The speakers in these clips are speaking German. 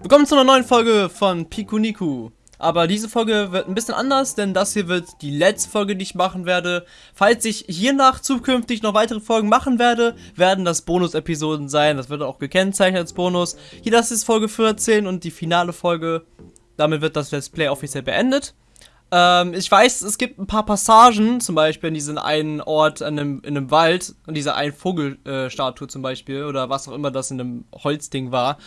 Willkommen zu einer neuen Folge von Pikuniku. Aber diese Folge wird ein bisschen anders, denn das hier wird die letzte Folge, die ich machen werde. Falls ich hiernach zukünftig noch weitere Folgen machen werde, werden das Bonus-Episoden sein. Das wird auch gekennzeichnet als Bonus. Hier, das ist Folge 14 und die finale Folge. Damit wird das Let's Play offiziell beendet. Ähm, ich weiß, es gibt ein paar Passagen, zum Beispiel in diesem einen Ort in einem, in einem Wald, und dieser einen Vogelstatue äh, zum Beispiel, oder was auch immer das in einem Holzding war.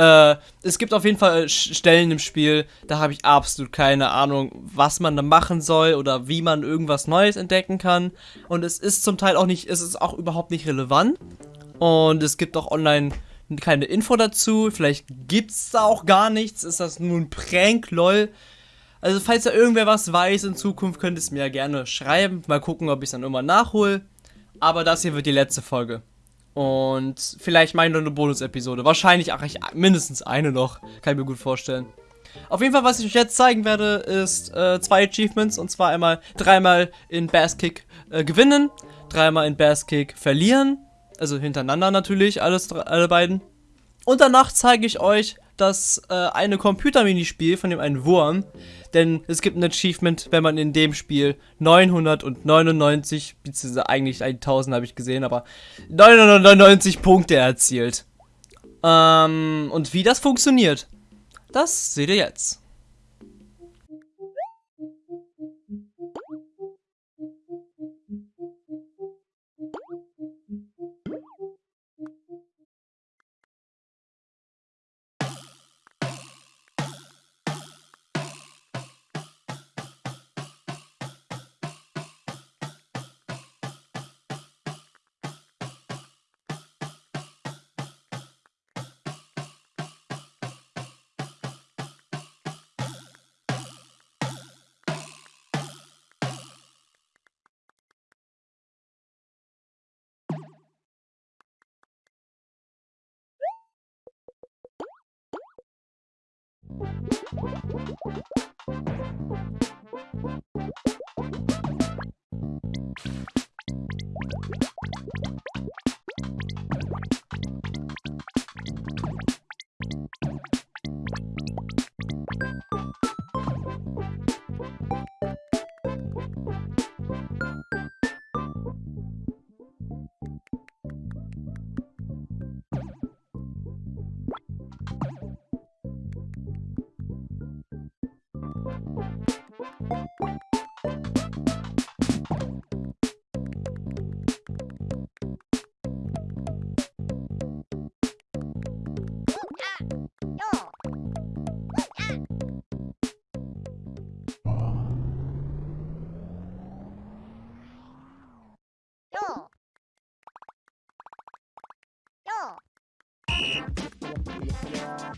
Äh, es gibt auf jeden Fall Stellen im Spiel, da habe ich absolut keine Ahnung, was man da machen soll oder wie man irgendwas Neues entdecken kann. Und es ist zum Teil auch nicht, es ist auch überhaupt nicht relevant. Und es gibt auch online keine Info dazu. Vielleicht gibt es da auch gar nichts. Ist das nur ein Prank, lol. Also falls da irgendwer was weiß in Zukunft, könnt ihr es mir ja gerne schreiben. Mal gucken, ob ich es dann immer nachhole. Aber das hier wird die letzte Folge. Und vielleicht meine eine Bonus-Episode. Wahrscheinlich ach, ich, mindestens eine noch. Kann ich mir gut vorstellen. Auf jeden Fall, was ich euch jetzt zeigen werde, ist äh, zwei Achievements. Und zwar einmal dreimal in Bass Kick äh, gewinnen, dreimal in Bass Kick verlieren. Also hintereinander natürlich, alles, alle beiden. Und danach zeige ich euch das äh, eine Computer-Minispiel von dem einen Wurm. Denn es gibt ein Achievement, wenn man in dem Spiel 999, beziehungsweise eigentlich 1000 habe ich gesehen, aber 999 Punkte erzielt. Ähm, und wie das funktioniert, das seht ihr jetzt. Yeah.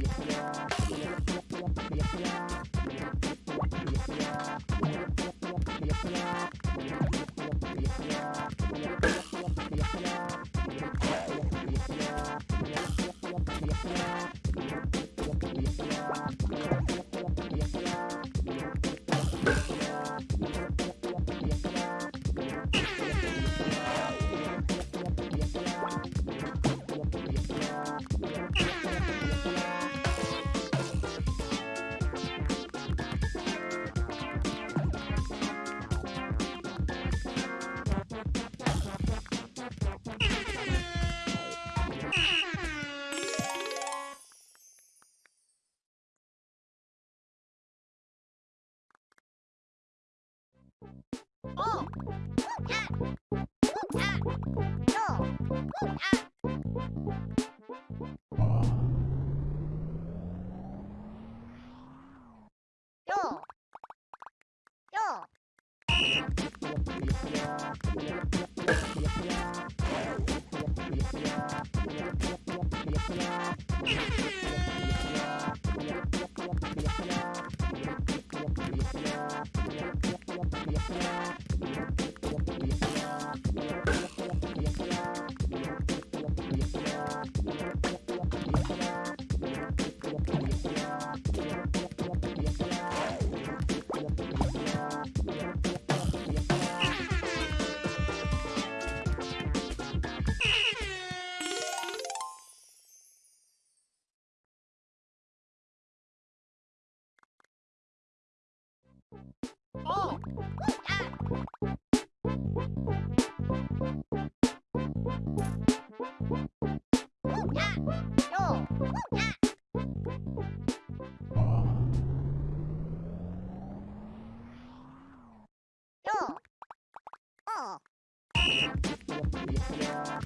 Yeah. Yeah. Yeah.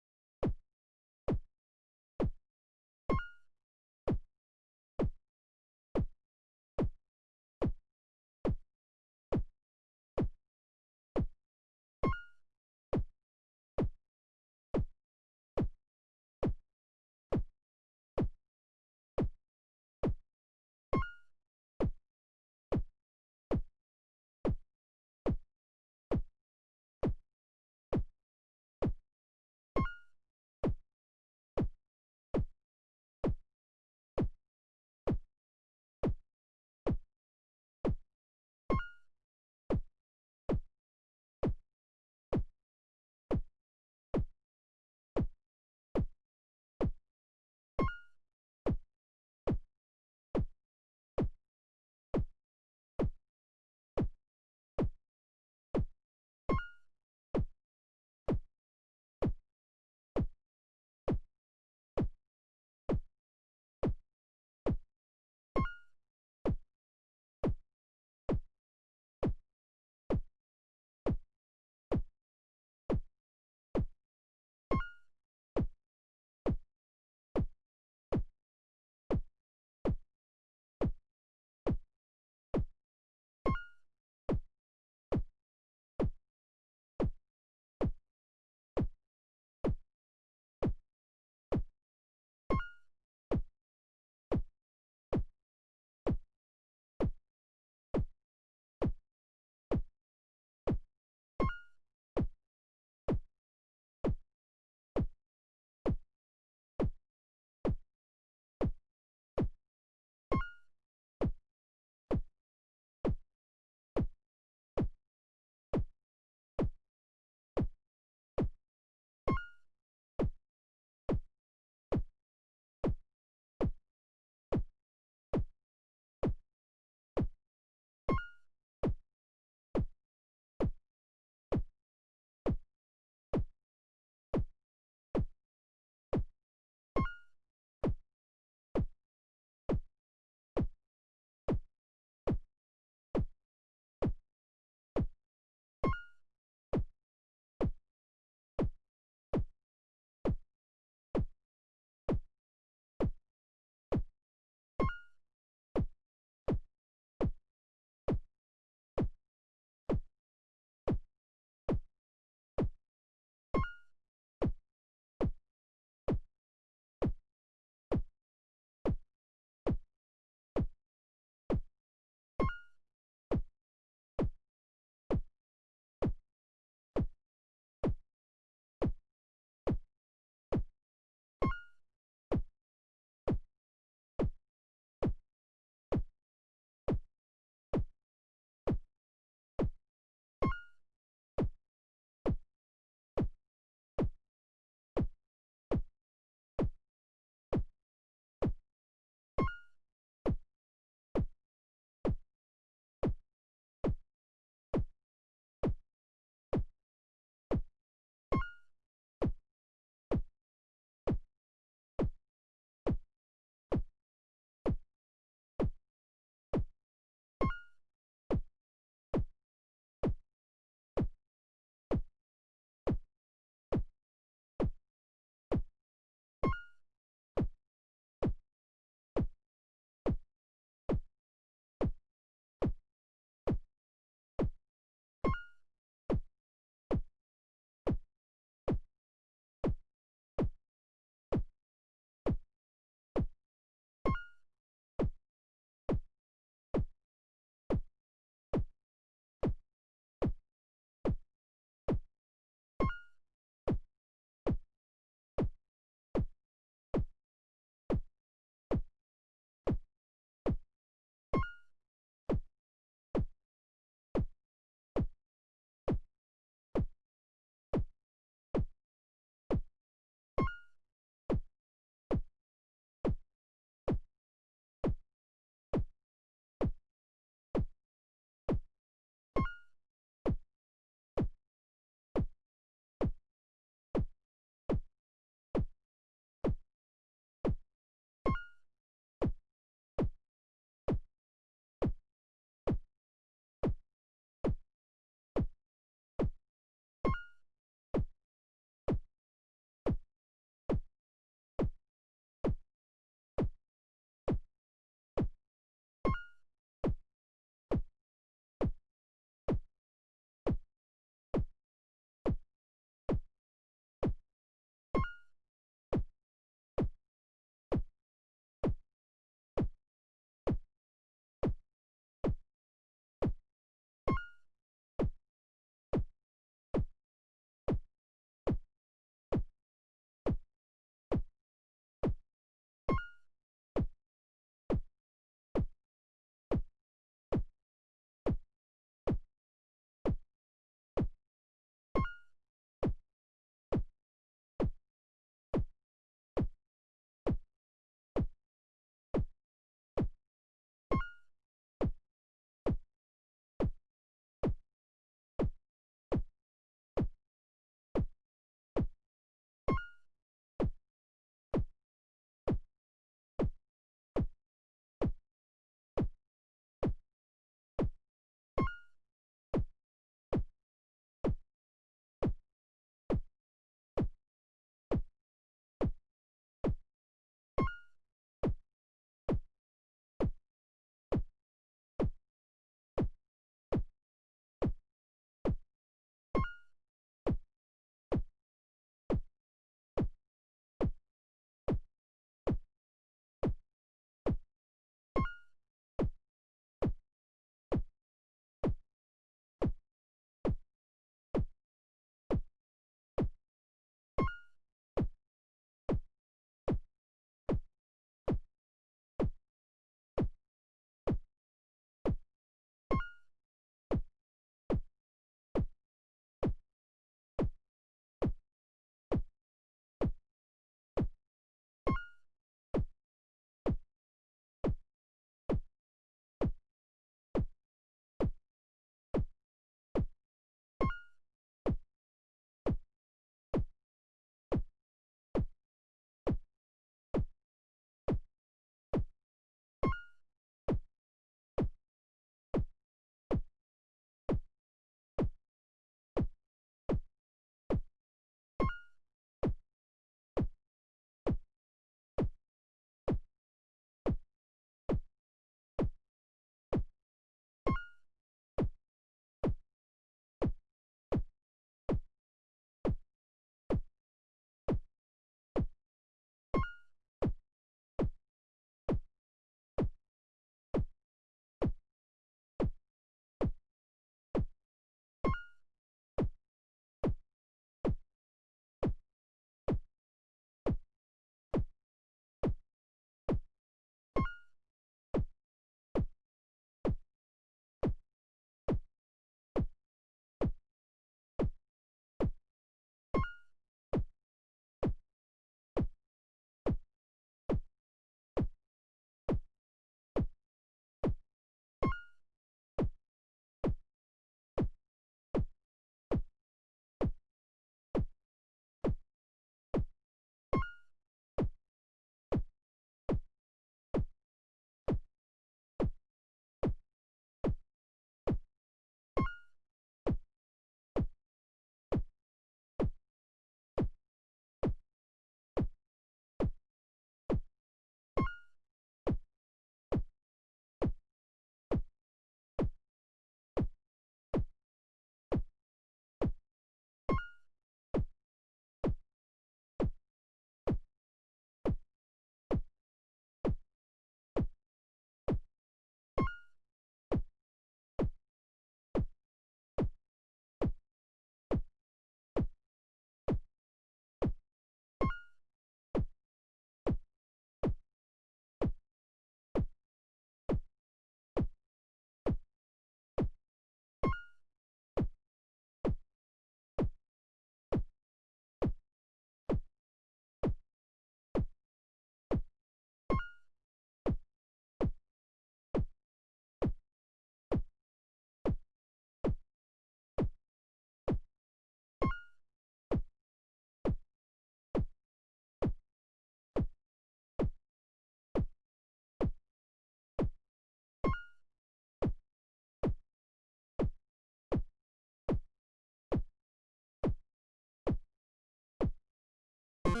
So,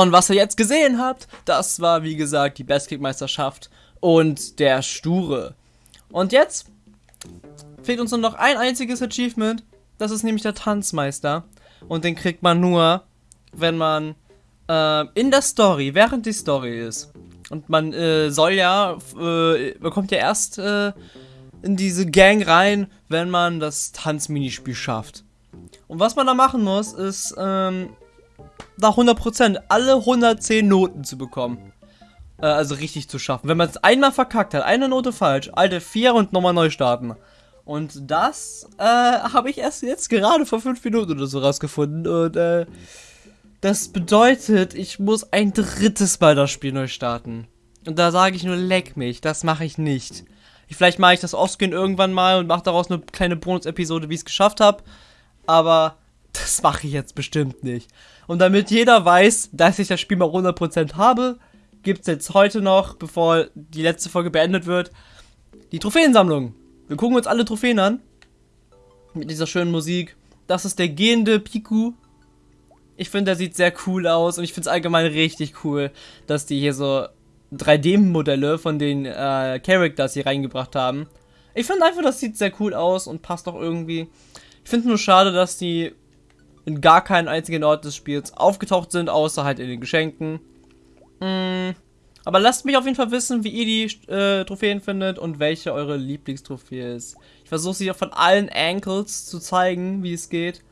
und was ihr jetzt gesehen habt, das war wie gesagt die Bestkick-Meisterschaft und der Sture. Und jetzt fehlt uns nur noch ein einziges Achievement, das ist nämlich der Tanzmeister. Und den kriegt man nur, wenn man äh, in der Story, während die Story ist. Und man äh, soll ja, äh, bekommt ja erst äh, in diese Gang rein, wenn man das Tanzminispiel schafft. Und was man da machen muss, ist ähm, da 100%, alle 110 Noten zu bekommen. Äh, also richtig zu schaffen. Wenn man es einmal verkackt hat, eine Note falsch, alte 4 und nochmal neu starten. Und das äh, habe ich erst jetzt gerade vor 5 Minuten oder so rausgefunden. Und äh, das bedeutet, ich muss ein drittes Mal das Spiel neu starten. Und da sage ich nur, leck mich, das mache ich nicht. Vielleicht mache ich das offscreen irgendwann mal und mache daraus eine kleine Bonus-Episode, wie ich es geschafft habe. Aber das mache ich jetzt bestimmt nicht. Und damit jeder weiß, dass ich das Spiel mal 100% habe, gibt es jetzt heute noch, bevor die letzte Folge beendet wird, die Trophäensammlung. Wir gucken uns alle Trophäen an. Mit dieser schönen Musik. Das ist der gehende Piku. Ich finde, der sieht sehr cool aus und ich finde es allgemein richtig cool, dass die hier so 3D-Modelle von den äh, Characters hier reingebracht haben. Ich finde einfach, das sieht sehr cool aus und passt auch irgendwie. Ich finde nur schade, dass die in gar keinen einzigen Ort des Spiels aufgetaucht sind, außer halt in den Geschenken. Mm, aber lasst mich auf jeden Fall wissen, wie ihr die äh, Trophäen findet und welche eure Lieblingstrophäe ist. Ich versuche sie auch von allen Ankles zu zeigen, wie es geht.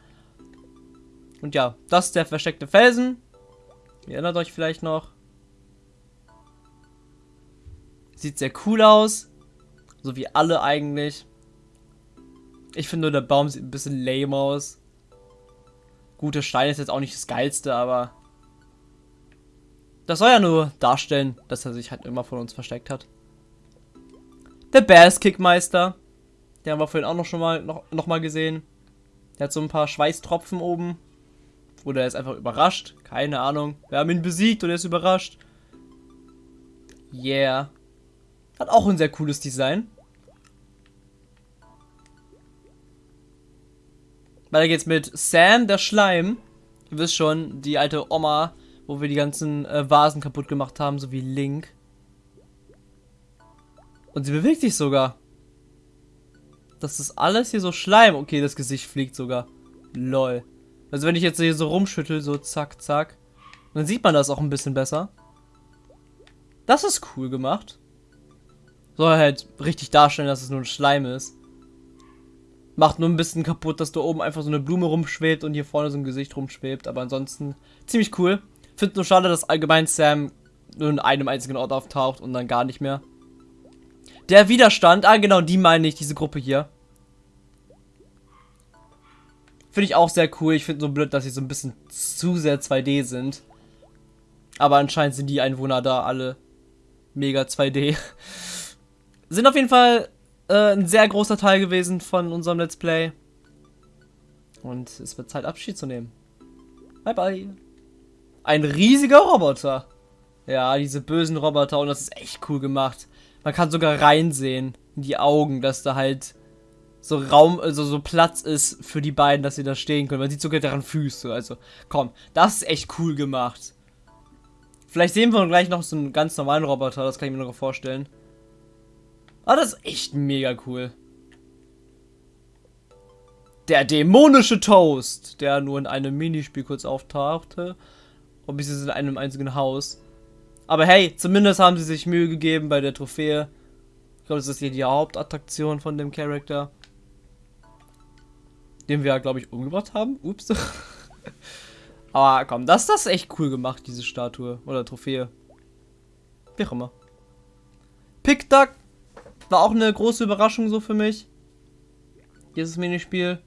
Und ja, das ist der versteckte Felsen. Ihr erinnert euch vielleicht noch. Sieht sehr cool aus. So wie alle eigentlich. Ich finde nur, der Baum sieht ein bisschen lame aus. Gut, der Stein ist jetzt auch nicht das geilste, aber das soll ja nur darstellen, dass er sich halt immer von uns versteckt hat. Der Bass-Kickmeister. Den haben wir vorhin auch noch schon mal, noch, noch mal gesehen. Der hat so ein paar Schweißtropfen oben. Oder er ist einfach überrascht. Keine Ahnung. Wir haben ihn besiegt und er ist überrascht. Yeah. Hat auch ein sehr cooles Design. Weiter geht's mit Sam, der Schleim. Ihr wisst schon, die alte Oma, wo wir die ganzen äh, Vasen kaputt gemacht haben, so wie Link. Und sie bewegt sich sogar. Das ist alles hier so Schleim. Okay, das Gesicht fliegt sogar. Lol. Also wenn ich jetzt hier so rumschüttel, so zack, zack, dann sieht man das auch ein bisschen besser. Das ist cool gemacht. Soll halt richtig darstellen, dass es nur ein Schleim ist. Macht nur ein bisschen kaputt, dass da oben einfach so eine Blume rumschwebt und hier vorne so ein Gesicht rumschwebt. Aber ansonsten ziemlich cool. Finde nur schade, dass allgemein Sam nur in einem einzigen Ort auftaucht und dann gar nicht mehr. Der Widerstand, ah genau, die meine ich, diese Gruppe hier. Finde ich auch sehr cool. Ich finde so blöd, dass sie so ein bisschen zu sehr 2D sind. Aber anscheinend sind die Einwohner da alle mega 2D. sind auf jeden Fall äh, ein sehr großer Teil gewesen von unserem Let's Play. Und es wird Zeit, Abschied zu nehmen. Bye bye. Ein riesiger Roboter. Ja, diese bösen Roboter und das ist echt cool gemacht. Man kann sogar reinsehen in die Augen, dass da halt so Raum, also so Platz ist für die beiden, dass sie da stehen können. Man sieht sogar deren Füße. Also, komm, das ist echt cool gemacht. Vielleicht sehen wir gleich noch so einen ganz normalen Roboter, das kann ich mir noch vorstellen. Aber das ist echt mega cool. Der dämonische Toast, der nur in einem Minispiel kurz auftauchte. Ob ich es in einem einzigen Haus. Aber hey, zumindest haben sie sich Mühe gegeben bei der Trophäe. Ich glaube, das ist hier die Hauptattraktion von dem Charakter. Den wir, glaube ich, umgebracht haben. Ups. Aber komm, das, das ist echt cool gemacht, diese Statue. Oder Trophäe. Wie auch immer. Pick Duck war auch eine große Überraschung so für mich. Dieses Minispiel.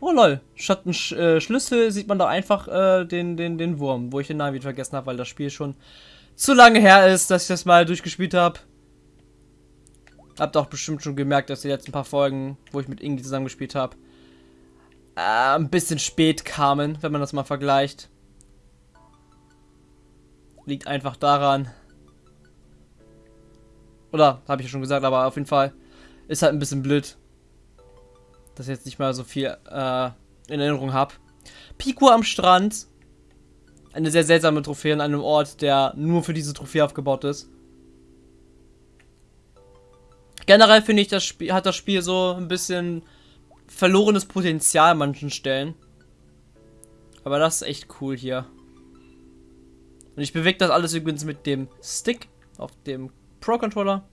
Oh lol, statt ein Sch äh, Schlüssel sieht man da einfach äh, den, den, den Wurm, wo ich den Namen wieder vergessen habe, weil das Spiel schon zu lange her ist, dass ich das mal durchgespielt habe. Habt auch bestimmt schon gemerkt, dass die letzten paar Folgen, wo ich mit Ingi zusammengespielt habe, äh, ein bisschen spät kamen, wenn man das mal vergleicht. liegt einfach daran. Oder, habe ich ja schon gesagt, aber auf jeden Fall ist halt ein bisschen blöd, dass ich jetzt nicht mal so viel äh, in Erinnerung habe. Pico am Strand. Eine sehr seltsame Trophäe an einem Ort, der nur für diese Trophäe aufgebaut ist. Generell finde ich, das Spiel hat das Spiel so ein bisschen verlorenes Potenzial an manchen Stellen. Aber das ist echt cool hier. Und ich bewege das alles übrigens mit dem Stick auf dem Pro-Controller.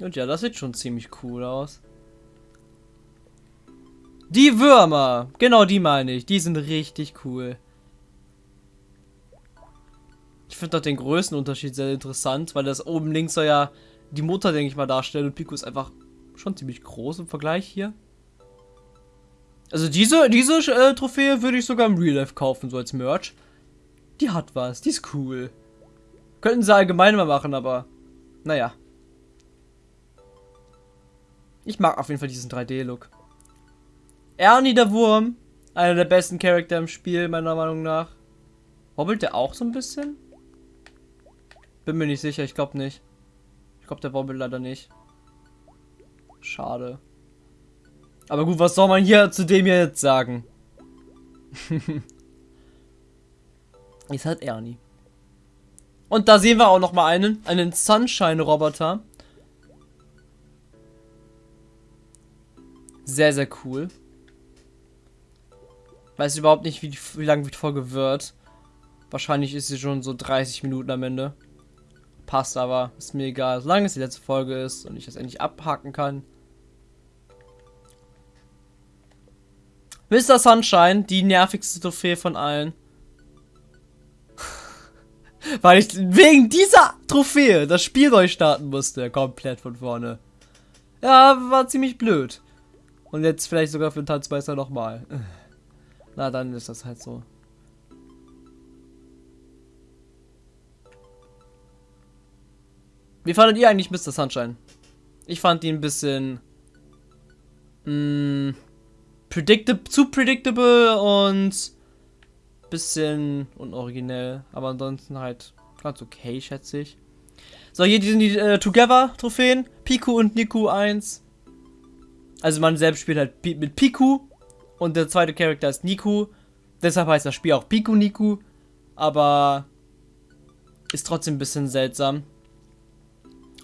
Und ja, das sieht schon ziemlich cool aus. Die Würmer! Genau die meine ich. Die sind richtig cool. Ich finde doch den Größenunterschied sehr interessant, weil das oben links soll ja die Mutter, denke ich mal, darstellen. Und Pico ist einfach schon ziemlich groß im Vergleich hier. Also diese, diese äh, Trophäe würde ich sogar im Real Life kaufen, so als Merch. Die hat was, die ist cool. Könnten sie allgemein mal machen, aber naja. Ich mag auf jeden Fall diesen 3D-Look. Ernie der Wurm, einer der besten Charakter im Spiel, meiner Meinung nach. Wobbelt der auch so ein bisschen? Bin mir nicht sicher, ich glaube nicht. Ich glaube, der wobbelt leider nicht. Schade. Aber gut, was soll man hier zu dem jetzt sagen? Ist halt Ernie. Und da sehen wir auch noch mal einen, einen Sunshine-Roboter. Sehr, sehr cool. Weiß überhaupt nicht, wie, wie lange die Folge wird. Wahrscheinlich ist sie schon so 30 Minuten am Ende. Passt aber, ist mir egal. Solange es die letzte Folge ist und ich das endlich abhaken kann. Mr. Sunshine, die nervigste Trophäe von allen. Weil ich wegen dieser Trophäe das Spiel neu starten musste. Komplett von vorne. Ja, war ziemlich blöd. Und jetzt vielleicht sogar für den Tanzmeister nochmal. Na, dann ist das halt so. Wie fandet ihr eigentlich Mr. Sunshine? Ich fand ihn ein bisschen... Mh, mm, predictable, zu predictable und bisschen unoriginell. Aber ansonsten halt ganz okay, schätze ich. So, hier sind die äh, Together-Trophäen. Piku und Niku 1. Also man selbst spielt halt mit Piku und der zweite Charakter ist Niku. Deshalb heißt das Spiel auch Piku Niku. Aber ist trotzdem ein bisschen seltsam.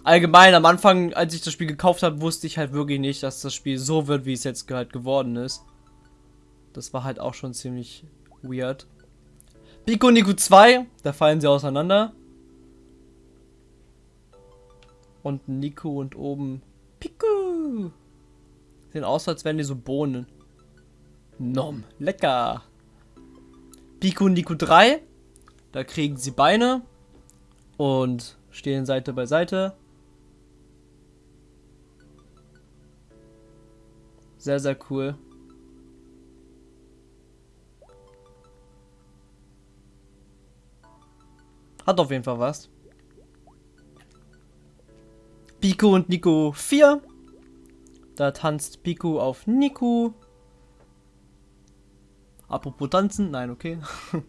Allgemein, am Anfang, als ich das Spiel gekauft habe, wusste ich halt wirklich nicht, dass das Spiel so wird, wie es jetzt halt geworden ist. Das war halt auch schon ziemlich weird. Pico Niku 2, da fallen sie auseinander. Und Nico und oben Pico. Sehen aus, als wären die so Bohnen. Nom, lecker. Pico Niku 3, da kriegen sie Beine und stehen Seite bei Seite. Sehr, sehr cool. Hat auf jeden Fall was. Pico und Nico 4. Da tanzt Pico auf Nico. Apropos tanzen. Nein, okay.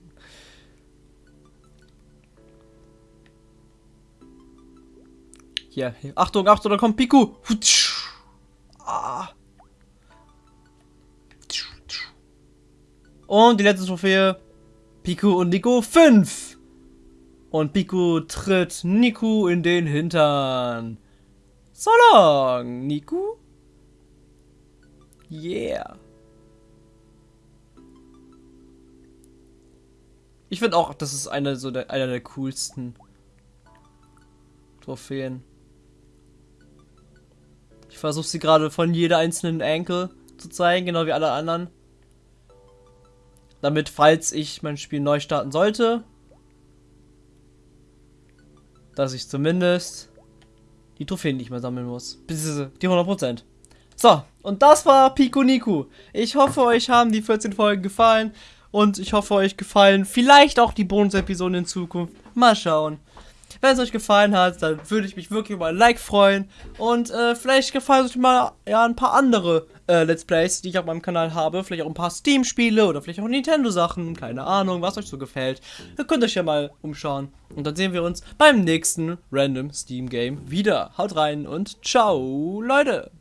hier, hier. Achtung, Achtung, da kommt Pico. Ah. Und die letzte Trophäe. Pico und Nico 5. Und Piku tritt Niku in den Hintern. So long, Niku. Yeah. Ich finde auch, das ist eine so der, einer der coolsten Trophäen. Ich versuche sie gerade von jeder einzelnen Angle zu zeigen, genau wie alle anderen. Damit, falls ich mein Spiel neu starten sollte, dass ich zumindest die Trophäen nicht mehr sammeln muss. Bis die 100%. So, und das war Pico Niku. Ich hoffe, euch haben die 14 Folgen gefallen. Und ich hoffe, euch gefallen vielleicht auch die Bonus-Episoden in Zukunft. Mal schauen. Wenn es euch gefallen hat, dann würde ich mich wirklich über ein Like freuen. Und äh, vielleicht gefallen euch mal ja, ein paar andere äh, Let's Plays, die ich auf meinem Kanal habe. Vielleicht auch ein paar Steam-Spiele oder vielleicht auch Nintendo-Sachen. Keine Ahnung, was euch so gefällt. Ihr könnt euch ja mal umschauen. Und dann sehen wir uns beim nächsten Random Steam Game wieder. Haut rein und ciao, Leute!